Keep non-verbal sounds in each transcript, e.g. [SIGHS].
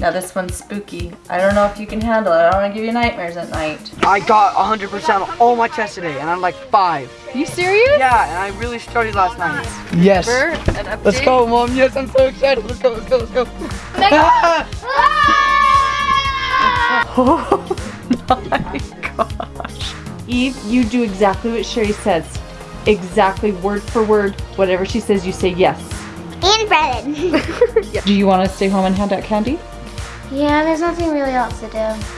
Now this one's spooky. I don't know if you can handle it. I don't want to give you nightmares at night. I got 100% on all my tests today, and I'm like five. You serious? Yeah, and I really studied last night. Yes. Bert, an? Let's go, mom. Yes, I'm so excited. Let's go, let's go, let's go. Oh my gosh. Eve, you do exactly what Sherry says. Exactly word for word. Whatever she says, you say yes. And bread. [LAUGHS] [LAUGHS] Do you want to stay home and hand out candy? Yeah, there's nothing really else to do.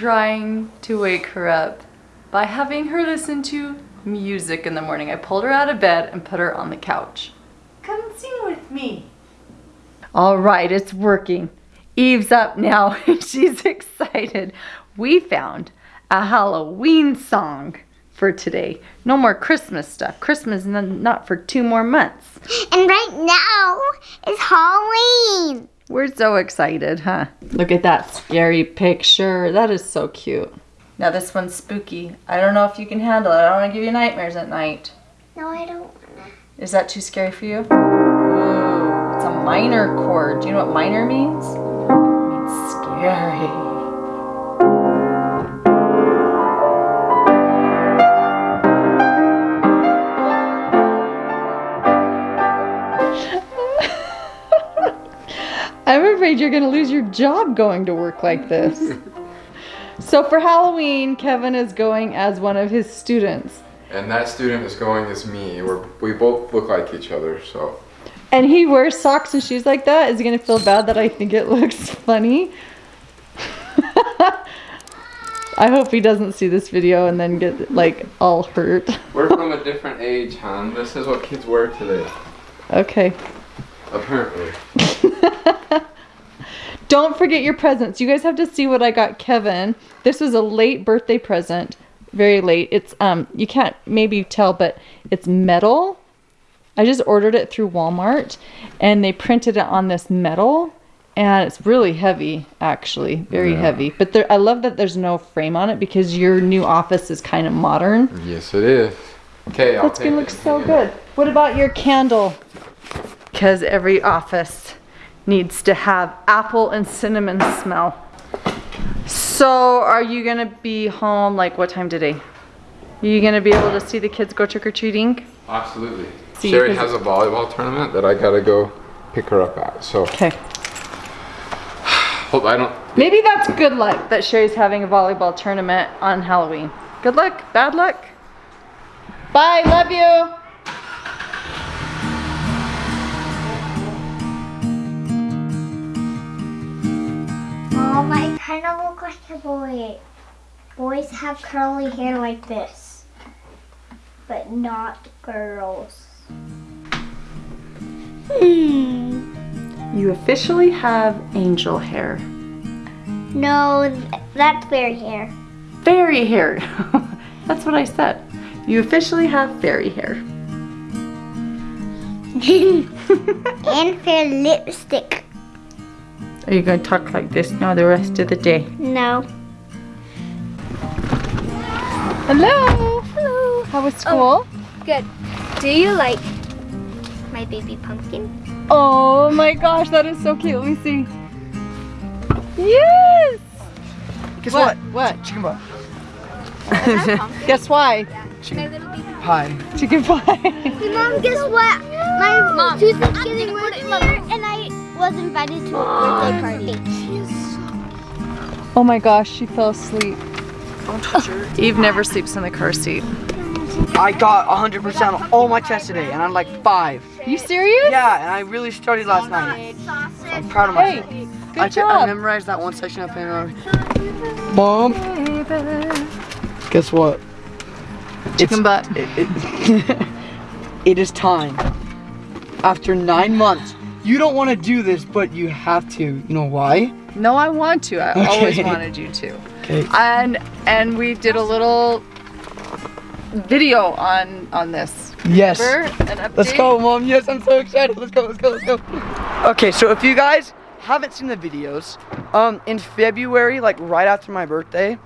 Trying to wake her up by having her listen to music in the morning. I pulled her out of bed and put her on the couch. Come sing with me. All right, it's working. Eve's up now and [LAUGHS] she's excited. We found a Halloween song for today. No more Christmas stuff. Christmas not for two more months. [GASPS] And right now is Halloween. We're so excited, huh? Look at that scary picture. That is so cute. Now this one's spooky. I don't know if you can handle it. I don't want to give you nightmares at night. No, I don't wanna. Is that too scary for you? Ooh, it's a minor chord. Do you know what minor means? It means scary. Afraid you're going to lose your job going to work like this. [LAUGHS] so for Halloween, Kevin is going as one of his students. And that student is going as me. We're, we both look like each other, so. And he wears socks and shoes like that. Is he gonna feel bad that I think it looks funny? [LAUGHS] I hope he doesn't see this video and then get like all hurt. We're from a [LAUGHS] different age, hon. This is what kids wear today. Okay. Apparently. Don't forget your presents. You guys have to see what I got Kevin. This was a late birthday present. Very late. It's um you can't maybe tell, but it's metal. I just ordered it through Walmart and they printed it on this metal and it's really heavy actually. Very Yeah. heavy. But there I love that there's no frame on it because your new office is kind of modern. Yes, it is. Okay, I'll That's gonna look so good. What about your candle? Because every office needs to have apple and cinnamon smell. So, are you gonna be home like what time today? Are you gonna be able to see the kids go trick or treating? Absolutely. See, Sherry has a volleyball tournament that I gotta go pick her up at. So, Okay. hope I don't. Maybe that's good luck that Sherry's having a volleyball tournament on Halloween. Good luck, bad luck. Bye, love you. Boy. Boys have curly hair like this, but not girls. Hmm. You officially have angel hair. No, that's fairy hair. Fairy hair. [LAUGHS] That's what I said. You officially have fairy hair. [LAUGHS] and fair lipstick. Are you going to talk like this now the rest of the day? No. Hello. Hello. How was school? Oh, good. Do you like my baby pumpkin? Oh, my gosh, that is so cute. Let me see. Yes. Guess What? what? What? Chicken butt. [LAUGHS] Guess why? My little baby. Pie. Chicken pie. Hey, Mom, guess what? My Mom, tooth is getting worse and I was invited to a birthday party. oh my gosh, she fell asleep. Don't touch her. [LAUGHS] Eve never sleeps in the car seat. I got 100% on all my tests today, and I'm like five. You serious? Yeah, and I really studied last night. I'm proud of Hey, myself. good I, job. I memorized that one section of Panorama. Mom, guess what? Chicken butt. It, [LAUGHS] it, it is time after nine months. You don't want to do this, but you have to. You know why? No, I want to. I always wanted you to. Okay. And and we did a little video on on this. Yes. Remember? An update? Let's go, mom. Yes, I'm so excited. Let's go, let's go, let's go. Okay, so if you guys haven't seen the videos, um, in February, like right after my birthday,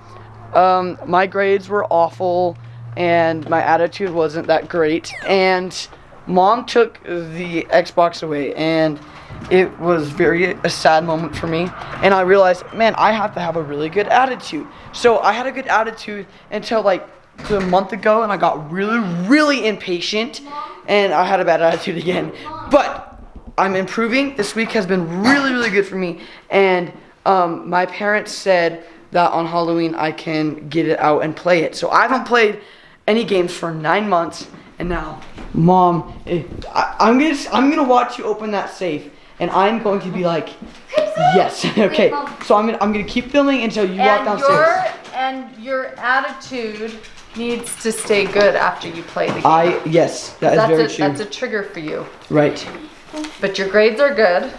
um, my grades were awful and my attitude wasn't that great. And mom took the Xbox away and it was very a sad moment for me. And i realized man i have to have a really good attitude. So i had a good attitude until like a month ago and i got really really impatient and i had a bad attitude [LAUGHS] again. But i'm improving. This week has been really really good for me. And um, my parents said that on halloween i can get it out and play it. So i haven't played any games for nine months and now mom eh, I, i'm gonna i'm gonna watch you open that safe and i'm going to be like yes [LAUGHS] okay. So i'm gonna i'm gonna keep filming until you walk And downstairs. your and your attitude needs to stay good after you play the game. i yes that is that's very a, true. That's a trigger for you. right. But your grades are good,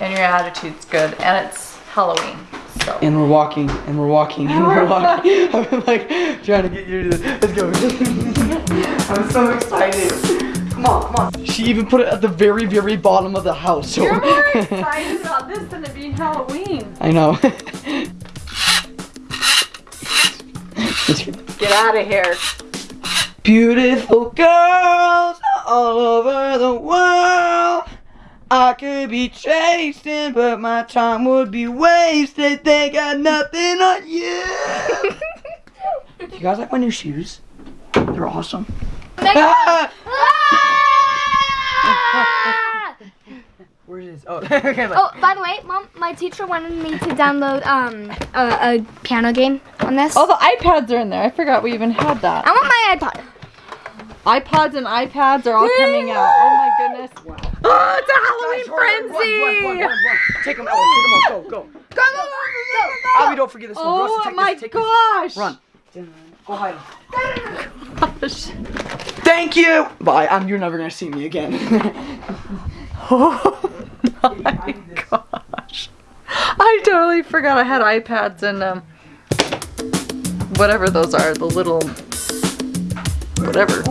and your attitude's good, and it's Halloween. So. And we're walking and we're walking and [LAUGHS] we're walking. [LAUGHS] I'm like trying to get you to this. Let's go [LAUGHS] i'm so excited come on come on she even put it at the very very bottom of the house so you're more [LAUGHS] excited about this than it being Halloween. i know [LAUGHS] Get out of here. Beautiful girls all over the world. I could be chasing, but my time would be wasted. They got nothing on you. you guys like my new shoes? They're awesome. [LAUGHS] Where is this? Oh, [LAUGHS] okay. Oh, by the way, mom, my teacher wanted me to download um a, a piano game on this. Oh, the iPads are in there. I forgot we even had that. I want my iPod. iPods and iPads are all coming out. Oh my goodness. [GASPS] Oh, [GASPS] it's a Halloween frenzy. Take them, Ella. Take them all. Go, go. Go, go, go, go, go, Abby, don't forget this one. Oh Rosa, take my this, take this. gosh. Run. Go hide. Gosh. Thank you. Bye. I'm. You're never gonna see me again. [LAUGHS] Oh my gosh. I totally forgot I had iPads and um whatever those are, the little whatever.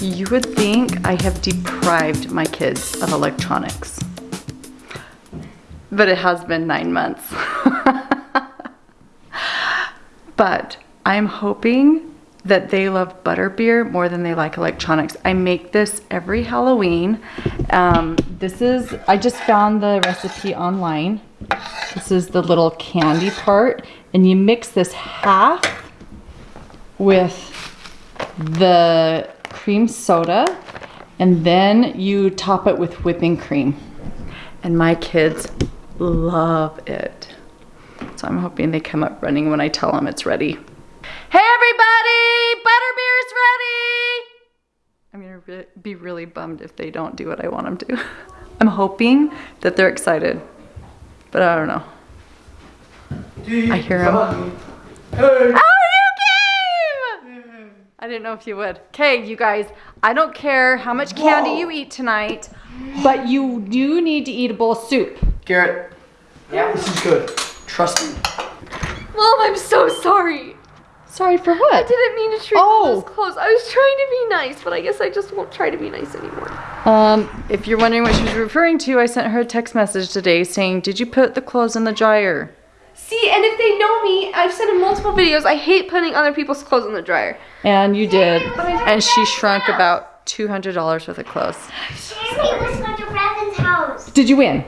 You would think I have deprived my kids of electronics. But it has been nine months. [LAUGHS] but I'm hoping that they love butterbeer more than they like electronics. I make this every Halloween. Um, this is, I just found the recipe online. This is the little candy part. And you mix this half with the cream soda and then you top it with whipping cream. And my kids love it. So I'm hoping they come up running when I tell them it's ready. Hey everybody, butterbeer's ready! I'm gonna re- be really bummed if they don't do what I want them to. [LAUGHS] I'm hoping that they're excited, but I don't know. I hear 'em. Oh, you came! I didn't know if you would. Okay, you guys, I don't care how much candy you eat tonight, but you do need to eat a bowl of soup. Garrett. Yeah. This is good. Trust me. Mom, I'm so sorry. Sorry for what? I didn't mean to treat Oh. you this close. I was trying to be nice, but I guess I just won't try to be nice anymore. Um, if you're wondering what she was referring to, I sent her a text message today saying, Did you put the clothes in the dryer? See, and if they know me, I've said in multiple videos, I hate putting other people's clothes in the dryer. And you did. And she shrunk about $200 worth of clothes. Sammy, let's go house. Did you win?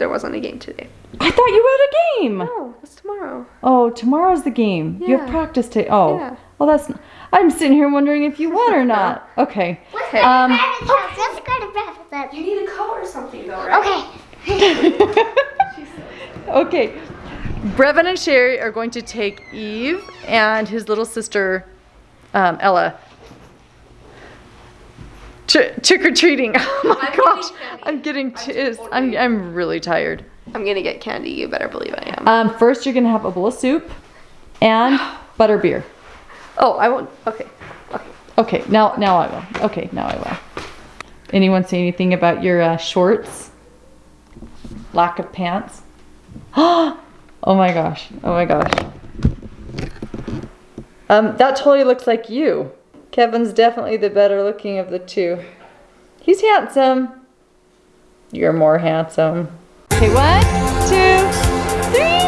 There wasn't a game today. I thought you had a game. Oh, it's tomorrow. Oh, tomorrow's the game. Yeah. You have Yeah. practice today. Oh, Yeah. well, that's. N- I'm sitting here wondering if you won or [LAUGHS] not. Okay. Let's go Um, to Brandon's house. Let's go to Brandon's house. You need a coat or something, though, right? Okay. [LAUGHS] okay. Brevin and Sherry are going to take Eve and his little sister, um, Ella, tr- trick or treating. [LAUGHS] Oh my I'm gosh, candy. I'm getting I'm I'm I'm really tired. I'm gonna get candy. You better believe I am. Um, first, you're gonna have a bowl of soup and [SIGHS] butterbeer. Oh, I won't. Okay. Okay. Okay. Now, now I will. Okay. Now I will. Anyone say anything about your uh, shorts? Lack of pants? [GASPS] oh my gosh. Oh my gosh. Um, that totally looks like you. Kevin's definitely the better looking of the two. He's handsome. You're more handsome. Okay, one, two, three.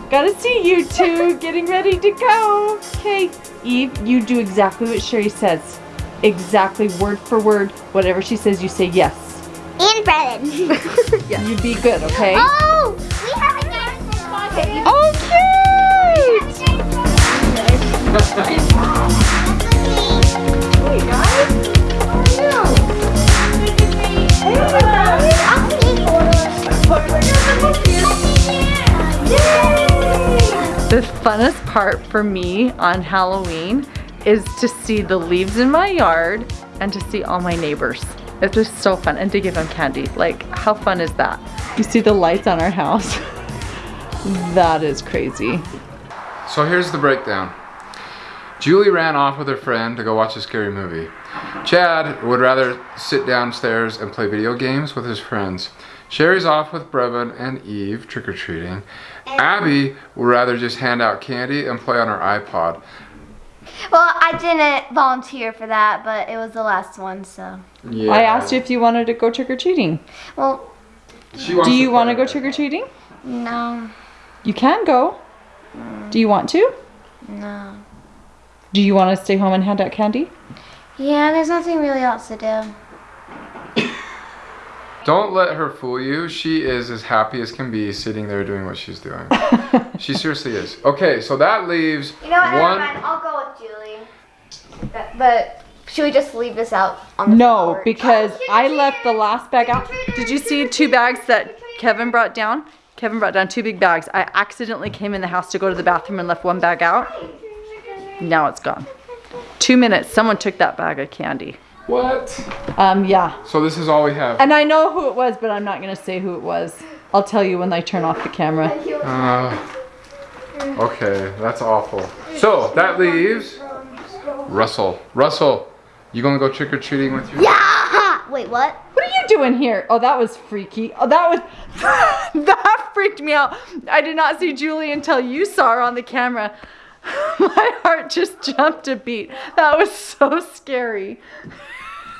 [LAUGHS] Gotta see you two getting ready to go. Okay, Eve, you do exactly what Sherry says. Exactly word for word. Whatever she says, you say yes. And Brevin. [LAUGHS] You'd be good, okay? oh, we have a dance Oh, The funnest part for me on Halloween is to see the leaves in my yard and to see all my neighbors. It's just so fun and to give them candy. Like, how fun is that? You see the lights on our house? [LAUGHS] that is crazy. So here's the breakdown. Julie ran off with her friend to go watch a scary movie. Chad would rather sit downstairs and play video games with his friends. Sherry's off with Brevin and Eve trick-or-treating. Abby would rather just hand out candy and play on her iPod. Well, I didn't volunteer for that, but it was the last one, so. Yeah. I asked you if you wanted to go trick-or-treating. Well, She wants Do you want to go trick-or-treating? no, You can go. Do you want to? no. Do you want to stay home and hand out candy? Yeah, there's nothing really else to do. Don't let her fool you. She is as happy as can be sitting there doing what she's doing. [LAUGHS] she seriously is. Okay, so that leaves You know what? Never one. mind. I'll go with Julie. But, but should we just leave this out on the No, floor? because oh, I left the last bag out. Did you see two bags that Kevin brought down? Kevin brought down two big bags. I accidentally came in the house to go to the bathroom and left one bag out. Now it's gone. Two minutes, someone took that bag of candy. What? Um, yeah. So this is all we have. And I know who it was, but I'm not gonna say who it was. I'll tell you when I turn off the camera. Uh, okay, that's awful. So that leaves Russell. Russell, you gonna go trick or treating with your? Yeah! Wait, what? What are you doing here? Oh, that was freaky. Oh, that was, [LAUGHS] that freaked me out. I did not see Julie until you saw her on the camera. [LAUGHS] My heart just jumped a beat. That was so scary. [LAUGHS]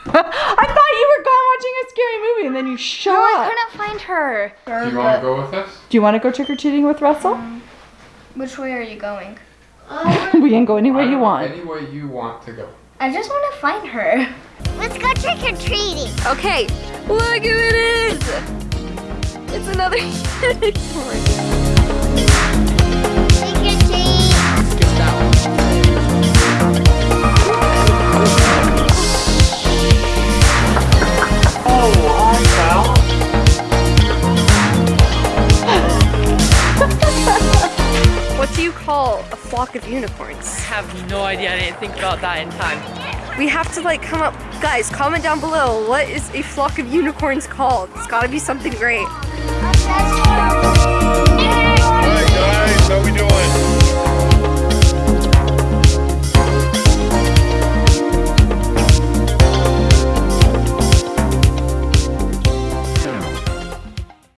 I thought you were gone watching a scary movie and then you shot. I couldn't find her. Do you want to go with us? Do you want to go trick-or-treating with Russell? Um, which way are you going? [LAUGHS] we can go anywhere you I don't know, want. Any way you want to go. I just want to find her. Let's go trick or treating. Okay, look who it is. It's another unicorn. call a flock of unicorns? I have no idea. I didn't think about that in time. We have to like come up. Guys, comment down below. What is a flock of unicorns called? It's gotta be something great. Alright guys, how we doing?